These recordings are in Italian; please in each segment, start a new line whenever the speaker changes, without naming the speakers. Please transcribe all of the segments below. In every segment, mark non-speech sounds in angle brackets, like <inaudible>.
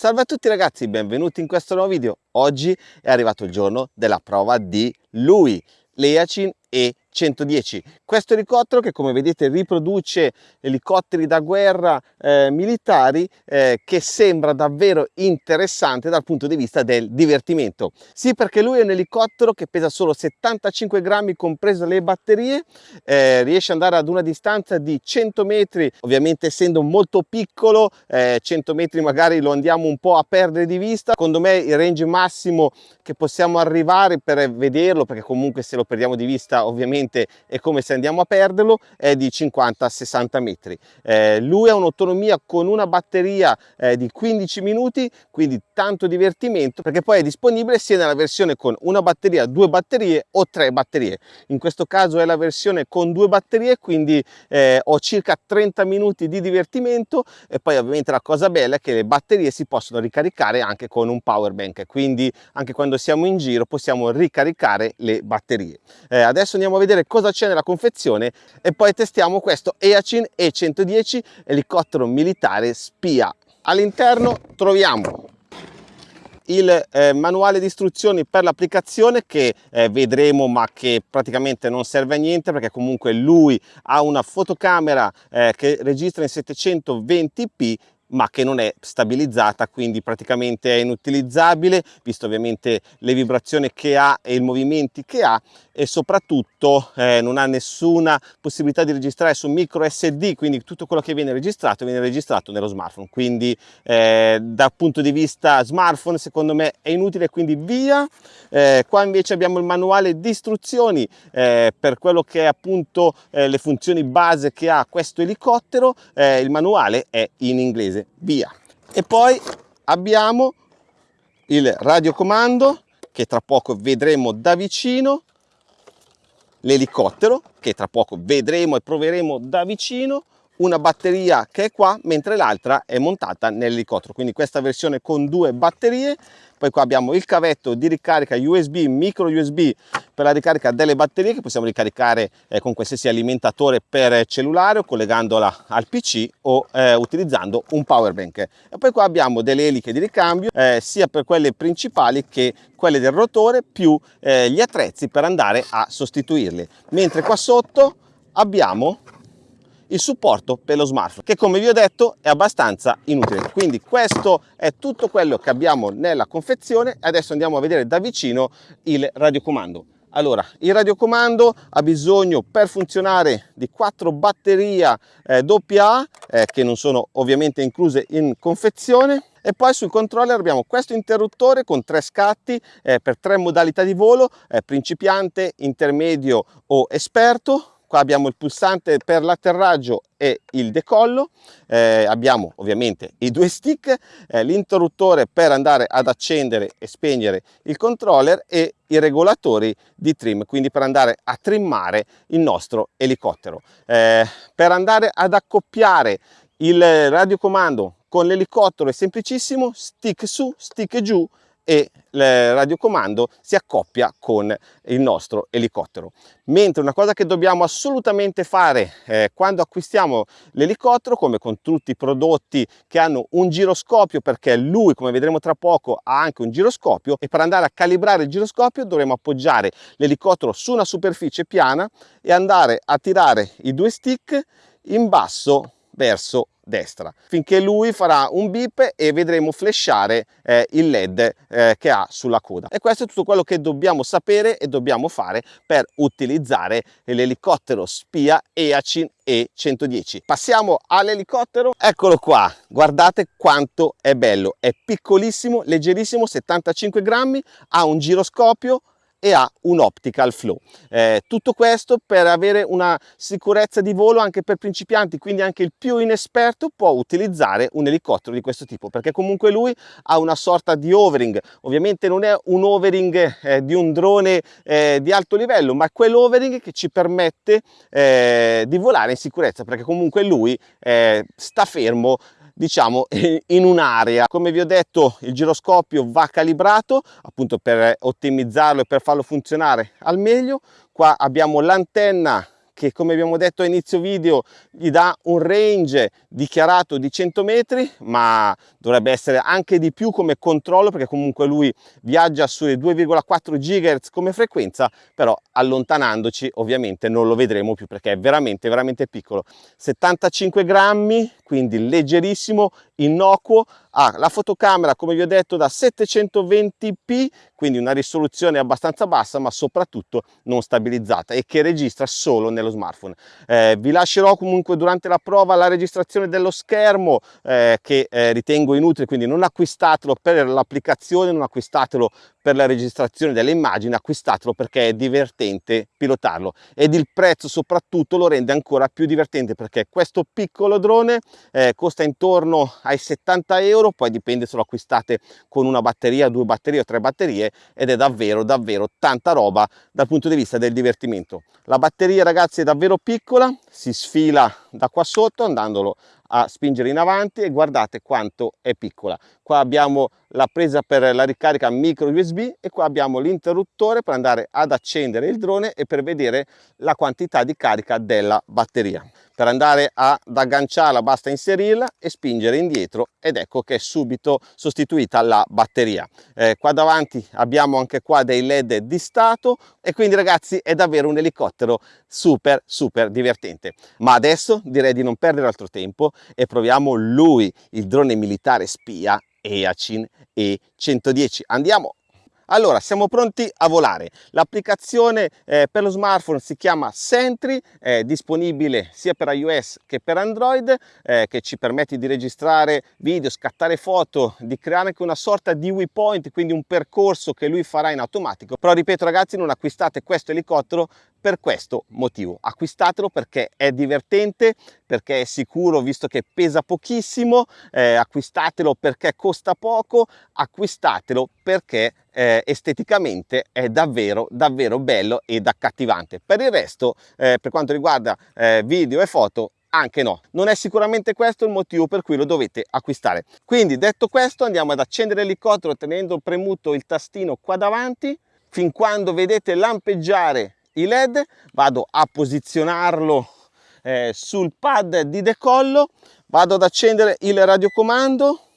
Salve a tutti ragazzi, benvenuti in questo nuovo video. Oggi è arrivato il giorno della prova di lui, l'Eacin e 110. Questo elicottero che come vedete riproduce elicotteri da guerra eh, militari eh, che sembra davvero interessante dal punto di vista del divertimento. Sì perché lui è un elicottero che pesa solo 75 grammi comprese le batterie, eh, riesce ad andare ad una distanza di 100 metri, ovviamente essendo molto piccolo, 100 eh, metri magari lo andiamo un po' a perdere di vista. Secondo me il range massimo che possiamo arrivare per vederlo, perché comunque se lo perdiamo di vista ovviamente è come se andiamo a perderlo, è di 50-60 metri. Eh, lui ha un'autonomia con una batteria eh, di 15 minuti, quindi tanto divertimento, perché poi è disponibile sia nella versione con una batteria, due batterie o tre batterie. In questo caso è la versione con due batterie, quindi eh, ho circa 30 minuti di divertimento e poi ovviamente la cosa bella è che le batterie si possono ricaricare anche con un power bank, quindi anche quando siamo in giro possiamo ricaricare le batterie. Eh, adesso andiamo a vedere cosa c'è nella confezione e poi testiamo questo Eachin E110 elicottero militare spia. All'interno troviamo il eh, manuale di istruzioni per l'applicazione che eh, vedremo ma che praticamente non serve a niente perché comunque lui ha una fotocamera eh, che registra in 720p ma che non è stabilizzata quindi praticamente è inutilizzabile visto ovviamente le vibrazioni che ha e i movimenti che ha e soprattutto eh, non ha nessuna possibilità di registrare su micro SD quindi tutto quello che viene registrato viene registrato nello smartphone. Quindi eh, dal punto di vista smartphone secondo me è inutile quindi via. Eh, qua invece abbiamo il manuale di istruzioni eh, per quello che è appunto eh, le funzioni base che ha questo elicottero eh, il manuale è in inglese inglese, via. E poi abbiamo il radiocomando che tra poco vedremo da vicino, l'elicottero che tra poco vedremo e proveremo da vicino, una batteria che è qua mentre l'altra è montata nell'elicottero quindi questa versione con due batterie poi qua abbiamo il cavetto di ricarica USB micro USB per la ricarica delle batterie che possiamo ricaricare eh, con qualsiasi alimentatore per cellulare o collegandola al pc o eh, utilizzando un power bank. E poi qua abbiamo delle eliche di ricambio eh, sia per quelle principali che quelle del rotore più eh, gli attrezzi per andare a sostituirli. Mentre qua sotto abbiamo il supporto per lo smartphone che come vi ho detto è abbastanza inutile. Quindi questo è tutto quello che abbiamo nella confezione. Adesso andiamo a vedere da vicino il radiocomando. Allora il radiocomando ha bisogno per funzionare di quattro batterie eh, AA eh, che non sono ovviamente incluse in confezione. E poi sul controller abbiamo questo interruttore con tre scatti eh, per tre modalità di volo eh, principiante intermedio o esperto qua abbiamo il pulsante per l'atterraggio e il decollo. Eh, abbiamo ovviamente i due stick eh, l'interruttore per andare ad accendere e spegnere il controller e i regolatori di trim quindi per andare a trimmare il nostro elicottero. Eh, per andare ad accoppiare il radiocomando con l'elicottero è semplicissimo stick su stick giù e il radiocomando si accoppia con il nostro elicottero. Mentre una cosa che dobbiamo assolutamente fare eh, quando acquistiamo l'elicottero, come con tutti i prodotti che hanno un giroscopio, perché lui, come vedremo tra poco, ha anche un giroscopio, e per andare a calibrare il giroscopio dovremo appoggiare l'elicottero su una superficie piana e andare a tirare i due stick in basso verso destra. Finché lui farà un beep e vedremo flashare eh, il led eh, che ha sulla coda. E questo è tutto quello che dobbiamo sapere e dobbiamo fare per utilizzare l'elicottero spia EACIN E110 passiamo all'elicottero. Eccolo qua. Guardate quanto è bello. È piccolissimo leggerissimo 75 grammi ha un giroscopio e ha un optical flow. Eh, tutto questo per avere una sicurezza di volo anche per principianti, quindi anche il più inesperto può utilizzare un elicottero di questo tipo, perché comunque lui ha una sorta di overing, ovviamente non è un overing eh, di un drone eh, di alto livello, ma quell'overing che ci permette eh, di volare in sicurezza, perché comunque lui eh, sta fermo diciamo <laughs> in un'area. Come vi ho detto il giroscopio va calibrato appunto per ottimizzarlo e per farlo funzionare al meglio. Qua abbiamo l'antenna che come abbiamo detto a inizio video gli dà un range dichiarato di 100 metri ma dovrebbe essere anche di più come controllo perché comunque lui viaggia sulle 2,4 GHz come frequenza però allontanandoci ovviamente non lo vedremo più perché è veramente veramente piccolo. 75 grammi quindi leggerissimo innocuo ha la fotocamera come vi ho detto da 720p quindi una risoluzione abbastanza bassa ma soprattutto non stabilizzata e che registra solo nello smartphone. Eh, vi lascerò comunque durante la prova la registrazione dello schermo eh, che eh, ritengo inutile quindi non acquistatelo per l'applicazione non acquistatelo per la registrazione delle immagini acquistatelo perché è divertente pilotarlo. Ed il prezzo soprattutto lo rende ancora più divertente perché questo piccolo drone eh, costa intorno ai 70 euro poi dipende se lo acquistate con una batteria due batterie o tre batterie ed è davvero davvero tanta roba dal punto di vista del divertimento. La batteria ragazzi è davvero piccola si sfila da qua sotto andandolo a spingere in avanti e guardate quanto è piccola. Qua abbiamo la presa per la ricarica micro usb e qua abbiamo l'interruttore per andare ad accendere il drone e per vedere la quantità di carica della batteria per andare ad agganciarla basta inserirla e spingere indietro ed ecco che è subito sostituita la batteria. Eh, qua davanti abbiamo anche qua dei led di stato e quindi ragazzi è davvero un elicottero super super divertente. Ma adesso direi di non perdere altro tempo e proviamo lui il drone militare spia EACIN E110 andiamo allora, siamo pronti a volare. L'applicazione eh, per lo smartphone si chiama Sentry, è disponibile sia per iOS che per Android, eh, che ci permette di registrare video, scattare foto, di creare anche una sorta di waypoint, quindi un percorso che lui farà in automatico. Però ripeto ragazzi, non acquistate questo elicottero per questo motivo acquistatelo perché è divertente perché è sicuro visto che pesa pochissimo eh, acquistatelo perché costa poco acquistatelo perché eh, esteticamente è davvero davvero bello ed accattivante. Per il resto eh, per quanto riguarda eh, video e foto anche no. Non è sicuramente questo il motivo per cui lo dovete acquistare. Quindi detto questo andiamo ad accendere l'elicottero tenendo premuto il tastino qua davanti. Fin quando vedete lampeggiare i led vado a posizionarlo eh, sul pad di decollo. Vado ad accendere il radiocomando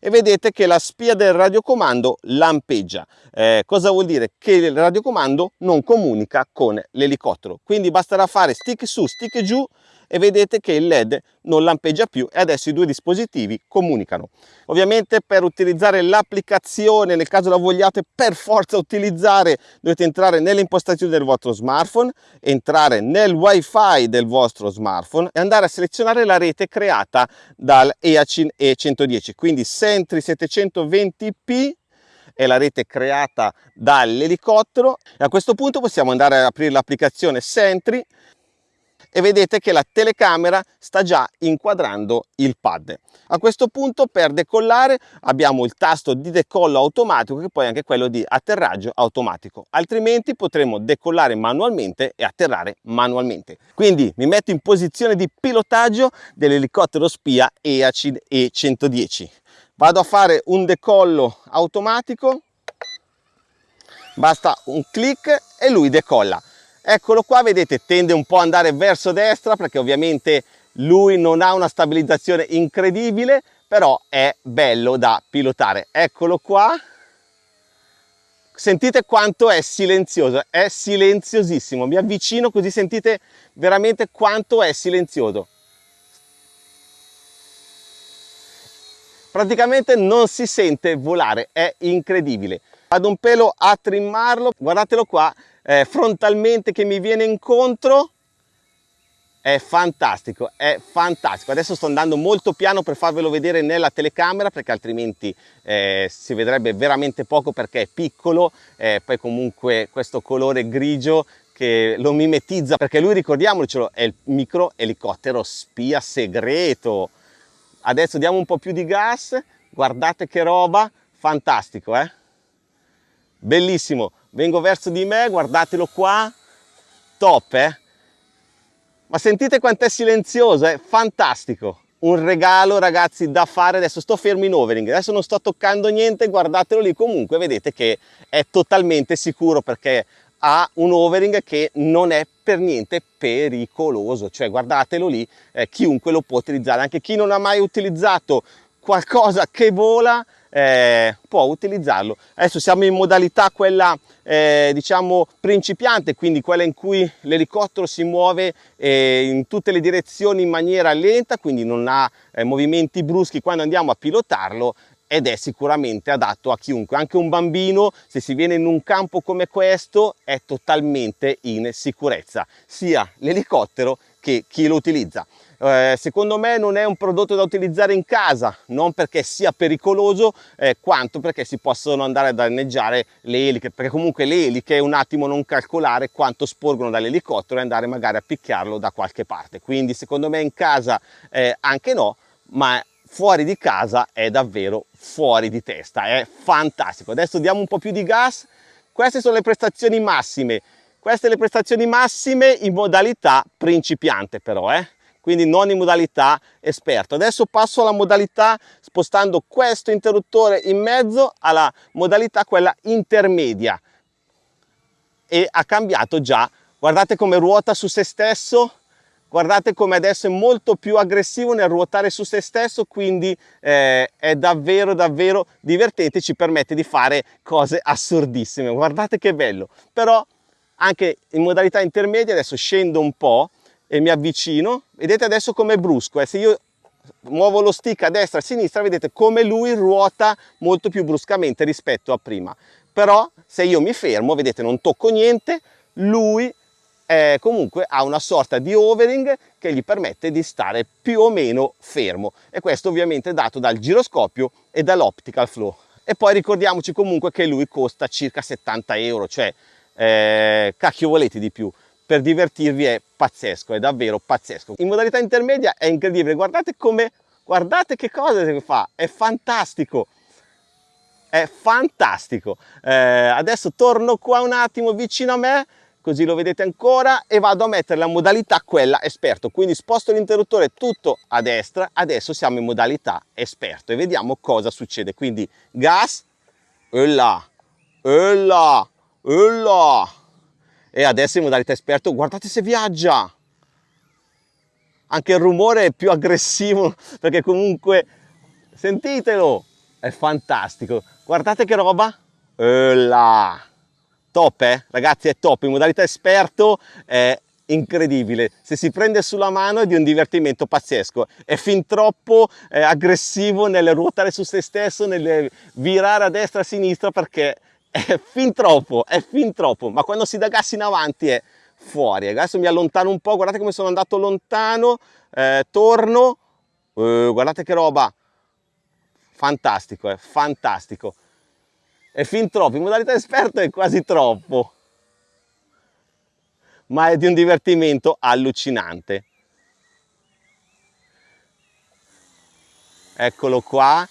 e vedete che la spia del radiocomando lampeggia. Eh, cosa vuol dire? Che il radiocomando non comunica con l'elicottero quindi basterà fare stick su stick giù e vedete che il led non lampeggia più e adesso i due dispositivi comunicano. Ovviamente per utilizzare l'applicazione nel caso la vogliate per forza utilizzare dovete entrare nelle impostazioni del vostro smartphone entrare nel wifi del vostro smartphone e andare a selezionare la rete creata dal EACIN E110 quindi Sentry 720p è la rete creata dall'elicottero e a questo punto possiamo andare ad aprire l'applicazione Sentry e vedete che la telecamera sta già inquadrando il pad. A questo punto per decollare abbiamo il tasto di decollo automatico che poi è anche quello di atterraggio automatico, altrimenti potremo decollare manualmente e atterrare manualmente. Quindi mi metto in posizione di pilotaggio dell'elicottero spia EACID E110. Vado a fare un decollo automatico, basta un clic e lui decolla eccolo qua vedete tende un po' ad andare verso destra perché ovviamente lui non ha una stabilizzazione incredibile però è bello da pilotare. Eccolo qua. Sentite quanto è silenzioso è silenziosissimo. Mi avvicino così sentite veramente quanto è silenzioso. Praticamente non si sente volare è incredibile vado un pelo a trimmarlo. Guardatelo qua eh, frontalmente che mi viene incontro. È fantastico è fantastico. Adesso sto andando molto piano per farvelo vedere nella telecamera perché altrimenti eh, si vedrebbe veramente poco perché è piccolo eh, poi comunque questo colore grigio che lo mimetizza perché lui ricordiamocelo è il micro elicottero spia segreto. Adesso diamo un po' più di gas guardate che roba fantastico eh bellissimo. Vengo verso di me guardatelo qua. Top eh. Ma sentite quanto è silenzioso è fantastico. Un regalo ragazzi da fare. Adesso sto fermo in overing. Adesso non sto toccando niente guardatelo lì. Comunque vedete che è totalmente sicuro perché ha un overing che non è per niente pericoloso, cioè guardatelo lì, eh, chiunque lo può utilizzare, anche chi non ha mai utilizzato qualcosa che vola eh, può utilizzarlo. Adesso siamo in modalità quella eh, diciamo principiante, quindi quella in cui l'elicottero si muove eh, in tutte le direzioni in maniera lenta, quindi non ha eh, movimenti bruschi quando andiamo a pilotarlo ed è sicuramente adatto a chiunque, anche un bambino se si viene in un campo come questo è totalmente in sicurezza, sia l'elicottero che chi lo utilizza. Eh, secondo me non è un prodotto da utilizzare in casa, non perché sia pericoloso, eh, quanto perché si possono andare a danneggiare le eliche, perché comunque le eliche un attimo non calcolare quanto sporgono dall'elicottero e andare magari a picchiarlo da qualche parte. Quindi secondo me in casa eh, anche no, ma fuori di casa è davvero fuori di testa, è fantastico. Adesso diamo un po' più di gas, queste sono le prestazioni massime, queste le prestazioni massime in modalità principiante però, eh? Quindi non in modalità esperto. Adesso passo alla modalità spostando questo interruttore in mezzo alla modalità quella intermedia. E ha cambiato già, guardate come ruota su se stesso, guardate come adesso è molto più aggressivo nel ruotare su se stesso quindi eh, è davvero davvero divertente ci permette di fare cose assurdissime. Guardate che bello. Però anche in modalità intermedia adesso scendo un po e mi avvicino vedete adesso come è brusco eh? se io muovo lo stick a destra e a sinistra vedete come lui ruota molto più bruscamente rispetto a prima. Però se io mi fermo vedete non tocco niente lui eh, comunque ha una sorta di overing che gli permette di stare più o meno fermo. E questo ovviamente è dato dal giroscopio e dall'optical flow. E poi ricordiamoci comunque che lui costa circa 70 euro cioè eh, cacchio volete di più per divertirvi è pazzesco è davvero pazzesco. In modalità intermedia è incredibile. Guardate come guardate che cosa fa. È fantastico. È fantastico. Eh, adesso torno qua un attimo vicino a me così lo vedete ancora e vado a mettere la modalità quella esperto. Quindi sposto l'interruttore tutto a destra adesso siamo in modalità esperto e vediamo cosa succede. Quindi gas e là e là e là e adesso in modalità esperto guardate se viaggia. Anche il rumore è più aggressivo <laughs> perché comunque sentitelo è fantastico. Guardate che roba. E là. Top eh? ragazzi è top. In modalità esperto è incredibile. Se si prende sulla mano è di un divertimento pazzesco. È fin troppo eh, aggressivo nel ruotare su se stesso nel virare a destra e a sinistra perché è fin troppo è fin troppo. Ma quando si dà gas in avanti è fuori. Adesso mi allontano un po' guardate come sono andato lontano eh, torno. Eh, guardate che roba. Fantastico è eh, fantastico. È fin troppo, in modalità esperto è quasi troppo, ma è di un divertimento allucinante. Eccolo qua,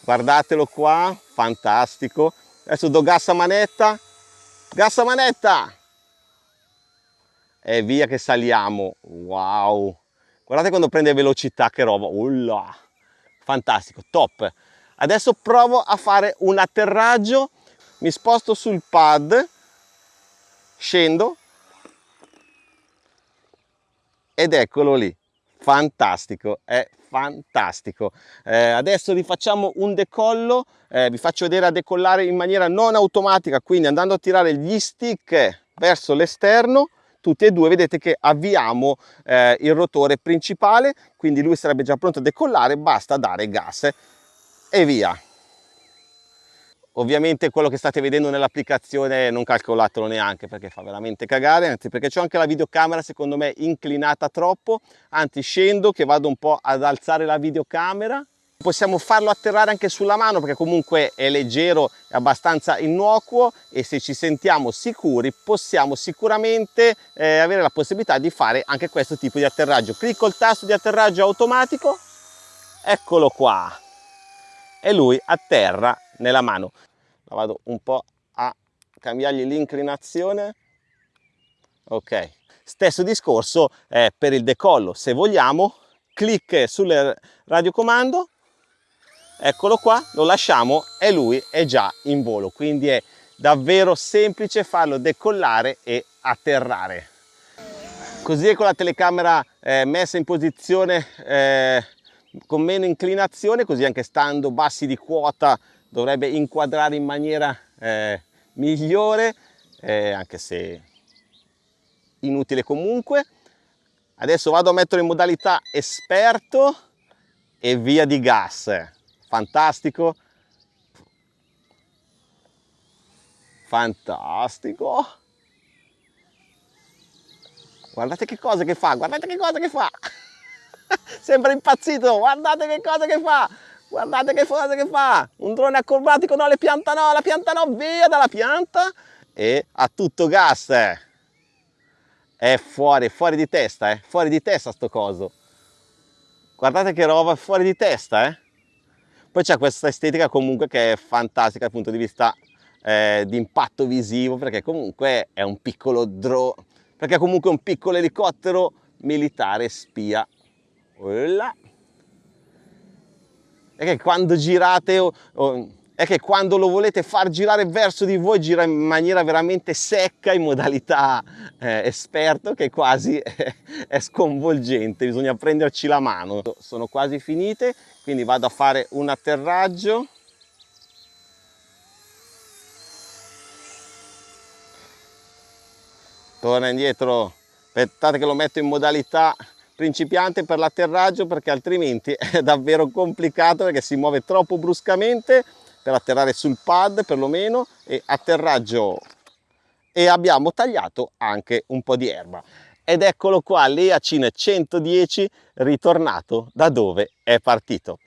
guardatelo qua, fantastico. Adesso do gas a manetta, gas a manetta! E via che saliamo, wow! Guardate quando prende velocità, che roba, Ulla. fantastico, top! Adesso provo a fare un atterraggio, mi sposto sul pad, scendo ed eccolo lì, fantastico, è fantastico. Eh, adesso rifacciamo un decollo, eh, vi faccio vedere a decollare in maniera non automatica, quindi andando a tirare gli stick verso l'esterno, tutti e due vedete che avviamo eh, il rotore principale, quindi lui sarebbe già pronto a decollare, basta dare gas e via ovviamente quello che state vedendo nell'applicazione non calcolatelo neanche perché fa veramente cagare anzi perché c'è anche la videocamera secondo me inclinata troppo. Anzi scendo che vado un po' ad alzare la videocamera. Possiamo farlo atterrare anche sulla mano perché comunque è leggero è abbastanza innocuo e se ci sentiamo sicuri possiamo sicuramente eh, avere la possibilità di fare anche questo tipo di atterraggio. Clicco il tasto di atterraggio automatico. Eccolo qua e lui atterra nella mano. La vado un po' a cambiargli l'inclinazione. Ok. Stesso discorso eh, per il decollo. Se vogliamo clic sul radiocomando. Eccolo qua lo lasciamo e lui è già in volo. Quindi è davvero semplice farlo decollare e atterrare. Così con la telecamera eh, messa in posizione eh, con meno inclinazione così anche stando bassi di quota dovrebbe inquadrare in maniera eh, migliore eh, anche se inutile comunque. Adesso vado a mettere in modalità esperto e via di gas. Fantastico. Fantastico. Guardate che cosa che fa guardate che cosa che fa <laughs> sembra impazzito. Guardate che cosa che fa. Guardate che cosa che fa. Un drone acrobatico no le pianta no la pianta no via dalla pianta. E a tutto gas è fuori fuori di testa eh. Fuori di testa sto coso. Guardate che roba fuori di testa eh. Poi c'è questa estetica comunque che è fantastica dal punto di vista eh, di impatto visivo perché comunque è un piccolo drone perché comunque è un piccolo elicottero militare spia Là. È che quando girate o, o, è che quando lo volete far girare verso di voi gira in maniera veramente secca in modalità eh, esperto che quasi <laughs> è, è sconvolgente. Bisogna prenderci la mano. Sono quasi finite quindi vado a fare un atterraggio. Torna indietro. Aspettate che lo metto in modalità principiante per l'atterraggio perché altrimenti <laughs> è davvero complicato perché si muove troppo bruscamente per atterrare sul pad perlomeno e atterraggio. E abbiamo tagliato anche un po' di erba. Ed eccolo qua l'Eacin 110 ritornato da dove è partito.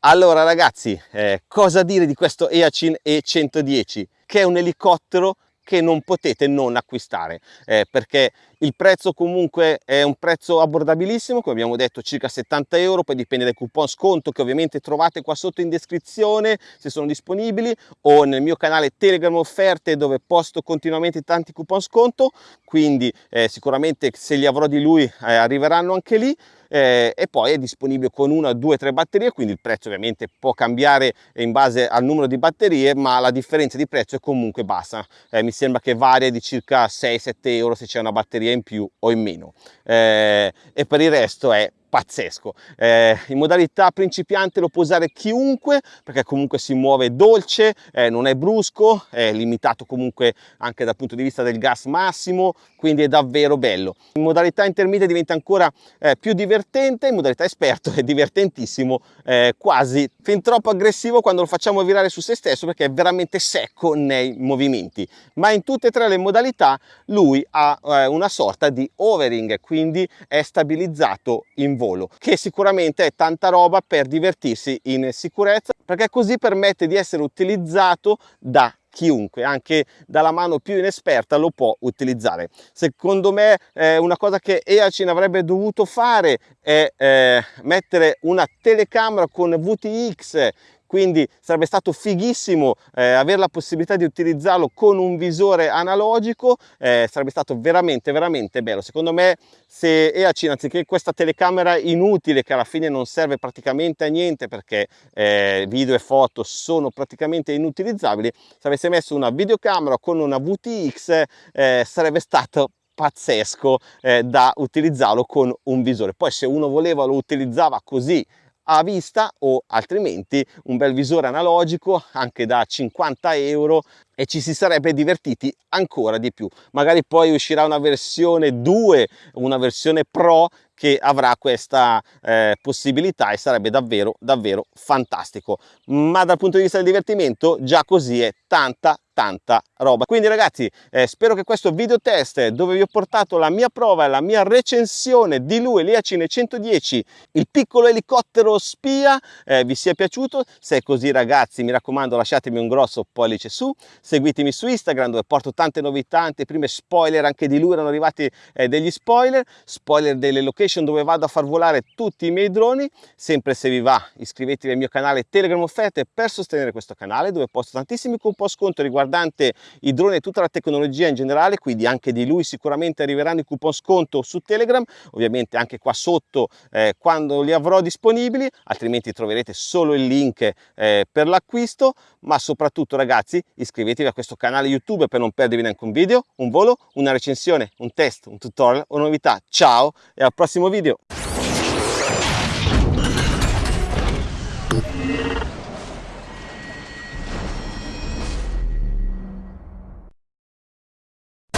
Allora ragazzi eh, cosa dire di questo Eacin E110 che è un elicottero che non potete non acquistare eh, perché il prezzo comunque è un prezzo abbordabilissimo come abbiamo detto circa 70 euro poi dipende dai coupon sconto che ovviamente trovate qua sotto in descrizione se sono disponibili o nel mio canale telegram offerte dove posto continuamente tanti coupon sconto quindi eh, sicuramente se li avrò di lui eh, arriveranno anche lì eh, e poi è disponibile con una, due, tre batterie, quindi il prezzo ovviamente può cambiare in base al numero di batterie, ma la differenza di prezzo è comunque bassa. Eh, mi sembra che varia di circa 6-7 euro se c'è una batteria in più o in meno. Eh, e per il resto è pazzesco. Eh, in modalità principiante lo può usare chiunque perché comunque si muove dolce, eh, non è brusco, è limitato comunque anche dal punto di vista del gas massimo, quindi è davvero bello. In modalità intermedia diventa ancora eh, più divertente, in modalità esperto è divertentissimo, eh, quasi fin troppo aggressivo quando lo facciamo virare su se stesso perché è veramente secco nei movimenti. Ma in tutte e tre le modalità lui ha eh, una sorta di overing, quindi è stabilizzato in volo volo che sicuramente è tanta roba per divertirsi in sicurezza perché così permette di essere utilizzato da chiunque, anche dalla mano più inesperta lo può utilizzare. Secondo me eh, una cosa che EACIN avrebbe dovuto fare è eh, mettere una telecamera con VTX quindi sarebbe stato fighissimo eh, avere la possibilità di utilizzarlo con un visore analogico eh, sarebbe stato veramente veramente bello. Secondo me se EACIN anziché questa telecamera inutile che alla fine non serve praticamente a niente perché eh, video e foto sono praticamente inutilizzabili se avesse messo una videocamera con una VTX eh, sarebbe stato pazzesco eh, da utilizzarlo con un visore. Poi se uno voleva lo utilizzava così a vista o altrimenti un bel visore analogico anche da 50 euro e ci si sarebbe divertiti ancora di più. Magari poi uscirà una versione 2 una versione pro che avrà questa eh, possibilità e sarebbe davvero davvero fantastico. Ma dal punto di vista del divertimento già così è tanta tanta roba. Quindi ragazzi eh, spero che questo video test dove vi ho portato la mia prova e la mia recensione di lui l'Iacine 110 il piccolo elicottero spia eh, vi sia piaciuto? Se è così ragazzi mi raccomando lasciatemi un grosso pollice su seguitemi su Instagram dove porto tante novità, tante prime spoiler anche di lui erano arrivati eh, degli spoiler, spoiler delle location location dove vado a far volare tutti i miei droni. Sempre se vi va iscrivetevi al mio canale Telegram Offerte per sostenere questo canale dove posto tantissimi coupon sconto riguardante i droni e tutta la tecnologia in generale, quindi anche di lui sicuramente arriveranno i coupon sconto su Telegram, ovviamente anche qua sotto eh, quando li avrò disponibili, altrimenti troverete solo il link eh, per l'acquisto, ma soprattutto ragazzi iscrivetevi a questo canale YouTube per non perdervi neanche un video, un volo, una recensione, un test, un tutorial o novità. Ciao e al prossimo video!